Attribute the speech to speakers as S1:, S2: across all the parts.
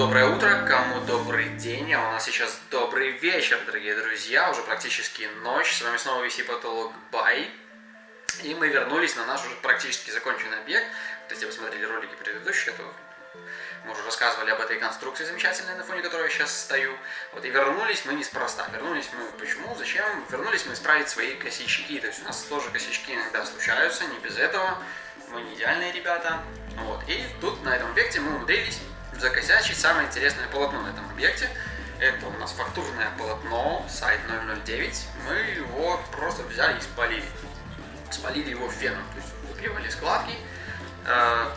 S1: доброе утро, кому добрый день, а у нас сейчас добрый вечер, дорогие друзья, уже практически ночь, с вами снова VC Потолок Бай, и мы вернулись на наш уже практически законченный объект, то есть, если вы смотрели ролики предыдущие, то мы уже рассказывали об этой конструкции замечательной, на фоне которой я сейчас стою. Вот и вернулись мы неспроста. Вернулись мы почему? Зачем? Вернулись мы исправить свои косячки. То есть у нас тоже косячки иногда случаются, не без этого. Мы не идеальные ребята. Вот. И тут на этом объекте мы умудрились закосячить самое интересное полотно на этом объекте. Это у нас фактурное полотно, сайт 009. Мы его просто взяли и спалили. Спалили его феном, то есть выпивали складки. Э,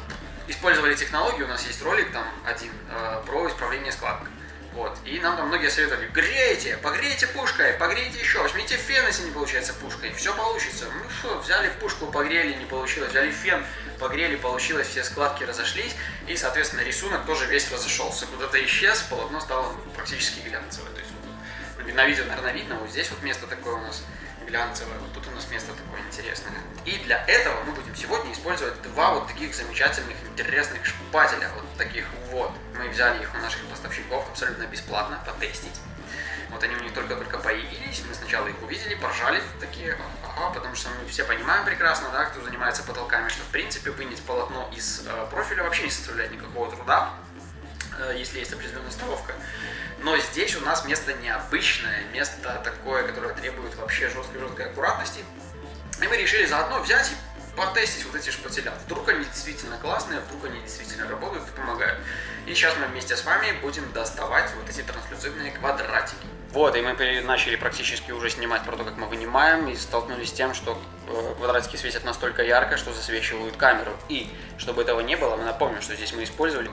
S1: использовали технологию, у нас есть ролик там один э, про исправление складок. Вот. И нам там многие советовали, грейте, погрейте пушкой, погрейте еще, возьмите фен, если не получается пушкой, все получится. Ну что, взяли пушку, погрели, не получилось, взяли фен, погрели, получилось, все складки разошлись, и, соответственно, рисунок тоже весь разошелся. Куда-то исчез, полотно стало практически глянцевое. То есть, на видео, наверное, видно, вот здесь вот место такое у нас глянцевое, вот тут у нас место такое интересное. И для этого мы будем сегодня использовать два вот таких замечательных, интересных шпателя, вот таких вот. Мы взяли их у наших поставщиков абсолютно бесплатно, потестить. Вот они у них только-только появились, мы сначала их увидели, поржали, такие, ага, потому что мы все понимаем прекрасно, да, кто занимается потолками, что в принципе вынять полотно из э, профиля вообще не составляет никакого труда, если есть определенная столовка. Но здесь у нас место необычное, место такое, которое требует вообще жесткой-жесткой аккуратности. И мы решили заодно взять и потестить вот эти шпателя. Вдруг они действительно классные, вдруг они действительно работают и помогают. И сейчас мы вместе с вами будем доставать вот эти транслюцидные квадратики. Вот, и мы начали практически уже снимать про то, как мы вынимаем, и столкнулись с тем, что э, квадратики светят настолько ярко, что засвечивают камеру. И, чтобы этого не было, мы напомним, что здесь мы использовали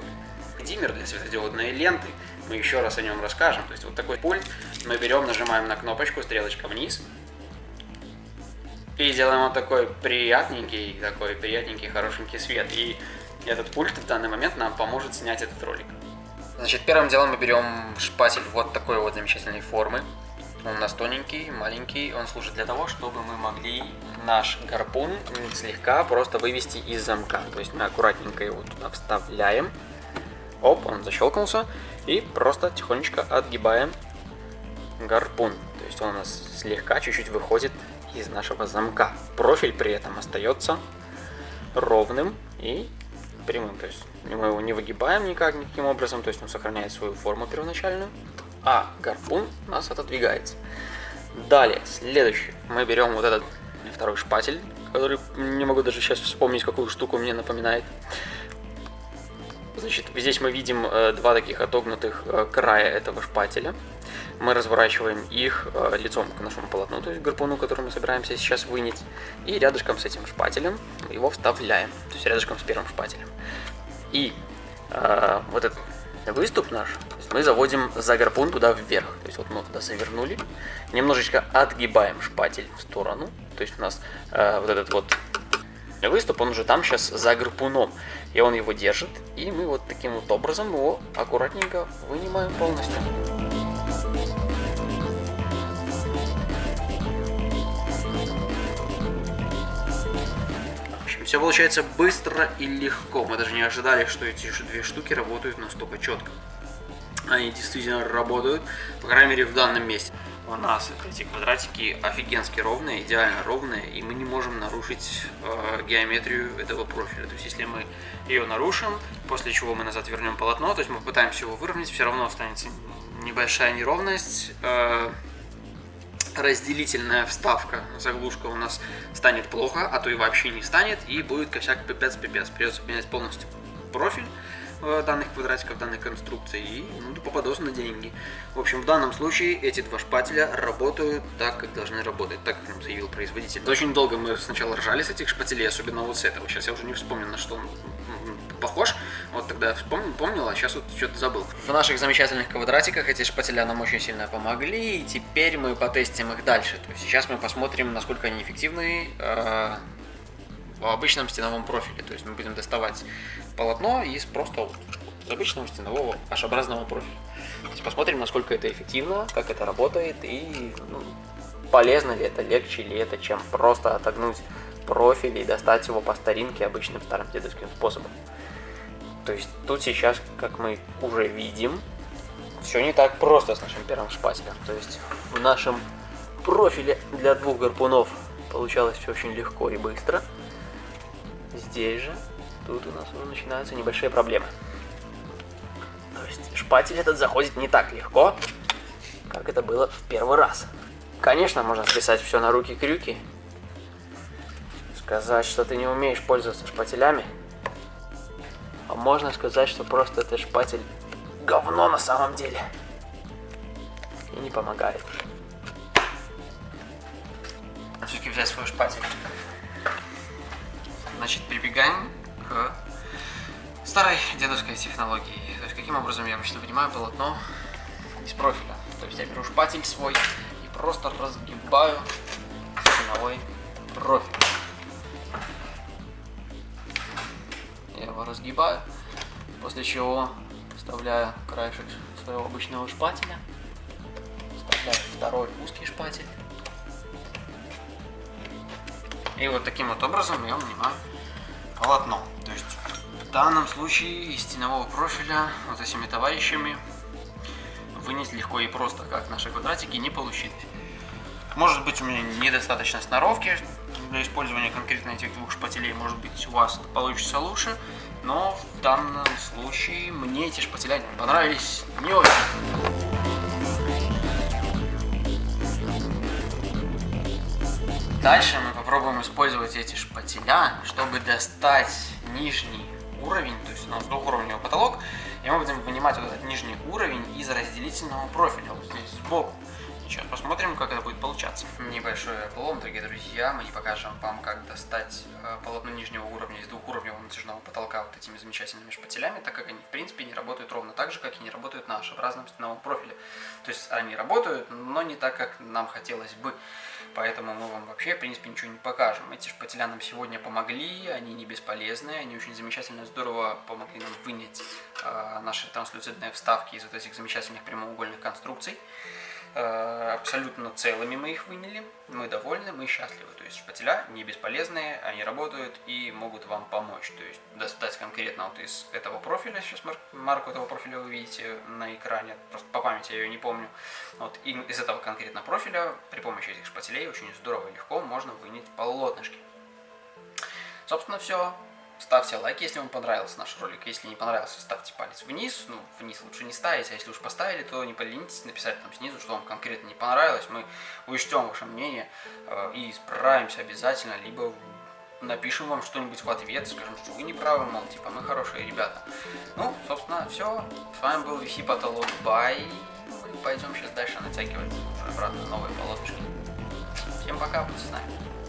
S1: диммер для светодиодной ленты. Мы еще раз о нем расскажем. То есть вот такой пульт мы берем, нажимаем на кнопочку, стрелочка вниз. И делаем вот такой приятненький, такой приятненький, хорошенький свет. И этот пульт в данный момент нам поможет снять этот ролик. Значит, первым делом мы берем шпатель вот такой вот замечательной формы. Он у нас тоненький, маленький. Он служит для того, чтобы мы могли наш гарпун слегка просто вывести из замка. То есть мы аккуратненько его туда вставляем. Оп, он защелкнулся. И просто тихонечко отгибаем гарпун. То есть он у нас слегка чуть-чуть выходит из нашего замка. Профиль при этом остается ровным и прямым. То есть мы его не выгибаем никак, никаким образом. То есть он сохраняет свою форму первоначальную. А гарпун у нас отодвигается. Далее, следующий. Мы берем вот этот второй шпатель, который не могу даже сейчас вспомнить, какую штуку мне напоминает. Значит, здесь мы видим э, два таких отогнутых э, края этого шпателя. Мы разворачиваем их э, лицом к нашему полотну, то есть гарпуну, который мы собираемся сейчас вынять. И рядышком с этим шпателем его вставляем, то есть рядышком с первым шпателем. И э, вот этот выступ наш мы заводим за гарпун туда вверх. То есть вот мы туда завернули, немножечко отгибаем шпатель в сторону. То есть у нас э, вот этот вот выступ, он уже там сейчас за гарпуном. И он его держит, и мы вот таким вот образом его аккуратненько вынимаем полностью. Все получается быстро и легко. Мы даже не ожидали, что эти две штуки работают настолько четко. Они действительно работают, по крайней мере в данном месте у нас эти квадратики офигенски ровные, идеально ровные, и мы не можем нарушить э, геометрию этого профиля. То есть если мы ее нарушим, после чего мы назад вернем полотно, то есть мы пытаемся его выровнять, все равно останется небольшая неровность. Э, разделительная вставка, заглушка у нас станет плохо, а то и вообще не станет, и будет косяк пипец-пипец. Придется менять полностью профиль. Э, данных квадратиков данной конструкции и ну, попадос на деньги. В общем, в данном случае эти два шпателя работают так, как должны работать, так, как нам заявил производитель. Очень долго мы сначала ржали с этих шпателей, особенно вот с этого. Сейчас я уже не вспомню, на что он похож. Вот тогда вспомнил, помнил, а сейчас вот что-то забыл. В наших замечательных квадратиках эти шпателя нам очень сильно помогли, и теперь мы потестим их дальше. То есть сейчас мы посмотрим, насколько они эффективны э, в обычном стеновом профиле. То есть мы будем доставать полотно из просто обычного стенового H-образного профиля. То посмотрим, насколько это эффективно, как это работает и ну, полезно ли это, легче ли это, чем просто отогнуть профиль и достать его по старинке обычным старым дедовским способом. То есть тут сейчас, как мы уже видим, все не так просто с нашим первым шпателем. То есть в нашем профиле для двух гарпунов получалось все очень легко и быстро. Здесь же, тут у нас уже начинаются небольшие проблемы. То есть шпатель этот заходит не так легко, как это было в первый раз. Конечно, можно списать все на руки-крюки. Сказать, что ты не умеешь пользоваться шпателями. А можно сказать, что просто этот шпатель говно на самом деле. И не помогает. Все-таки взять свой шпатель. Значит, прибегаем старой дедовской технологии. То есть, каким образом я обычно вынимаю полотно из профиля. То есть, я беру шпатель свой и просто разгибаю стеновой профиль. Я его разгибаю, после чего вставляю краешек своего обычного шпателя, вставляю второй узкий шпатель. И вот таким вот образом я вынимаю полотно. То есть в данном случае из стенового профиля вот этими товарищами вынести легко и просто, как наши квадратики, не получилось. Может быть у меня недостаточно сноровки для использования конкретно этих двух шпателей, может быть у вас получится лучше, но в данном случае мне эти шпателя понравились не очень. Дальше мы попробуем использовать эти шпателя, чтобы достать нижний уровень, то есть у нас двухуровневый потолок, и мы будем вынимать вот этот нижний уровень из разделительного профиля, вот здесь сбоку. Сейчас посмотрим, как это будет получаться. Небольшой облом, дорогие друзья. Мы не покажем вам, как достать э, полотно нижнего уровня из двухуровневого натяжного потолка вот этими замечательными шпателями, так как они, в принципе, не работают ровно так же, как и не работают наши в разном стеновом профиле. То есть они работают, но не так, как нам хотелось бы. Поэтому мы вам вообще, в принципе, ничего не покажем. Эти шпателя нам сегодня помогли, они не бесполезны, они очень замечательно, здорово помогли нам вынять э, наши транслюцидные вставки из вот этих замечательных прямоугольных конструкций. Э, абсолютно целыми мы их выняли, мы довольны, мы счастливы. То есть шпателя не бесполезные, они работают и могут вам помочь. То есть достать конкретно вот из этого профиля, сейчас марку этого профиля вы видите на экране, просто по памяти я ее не помню. Вот и из этого конкретно профиля при помощи этих шпателей очень здорово и легко можно вынять полотнышки. Собственно все. Ставьте лайк, если вам понравился наш ролик. Если не понравился, ставьте палец вниз. Ну, вниз лучше не ставить, а если уж поставили, то не поленитесь написать там снизу, что вам конкретно не понравилось. Мы учтем ваше мнение э, и справимся обязательно, либо напишем вам что-нибудь в ответ, скажем, что вы не правы, мол, типа, мы хорошие ребята. Ну, собственно, все. С вами был VC Потолок Бай. Пойдем сейчас дальше натягивать обратно новые полотнышки. Всем пока, будьте с нами.